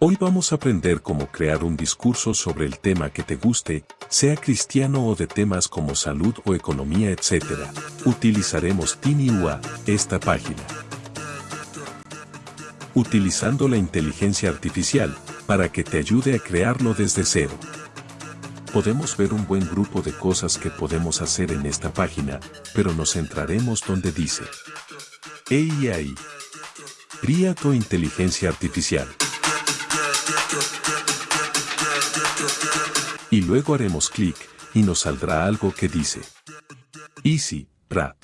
Hoy vamos a aprender cómo crear un discurso sobre el tema que te guste, sea cristiano o de temas como salud o economía, etc. Utilizaremos TinyUA, esta página. Utilizando la inteligencia artificial, para que te ayude a crearlo desde cero. Podemos ver un buen grupo de cosas que podemos hacer en esta página, pero nos centraremos donde dice AI. Cría tu inteligencia artificial. Y luego haremos clic, y nos saldrá algo que dice Easy, Rat.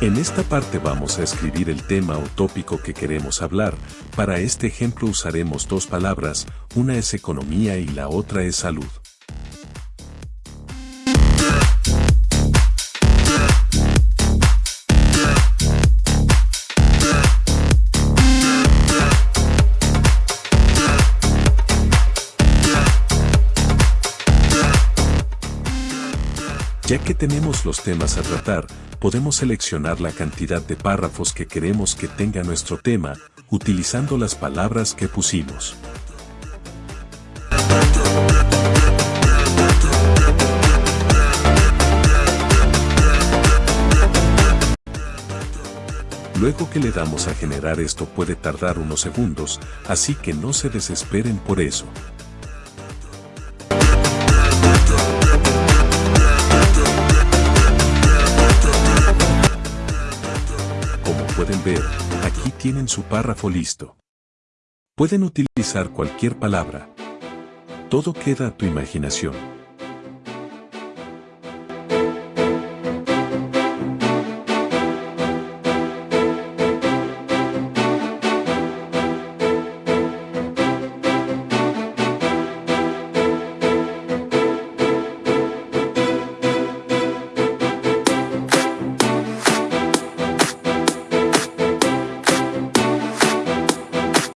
En esta parte vamos a escribir el tema o tópico que queremos hablar. Para este ejemplo usaremos dos palabras, una es economía y la otra es salud. Ya que tenemos los temas a tratar, podemos seleccionar la cantidad de párrafos que queremos que tenga nuestro tema, utilizando las palabras que pusimos. Luego que le damos a generar esto puede tardar unos segundos, así que no se desesperen por eso. Pueden ver, aquí tienen su párrafo listo. Pueden utilizar cualquier palabra. Todo queda a tu imaginación.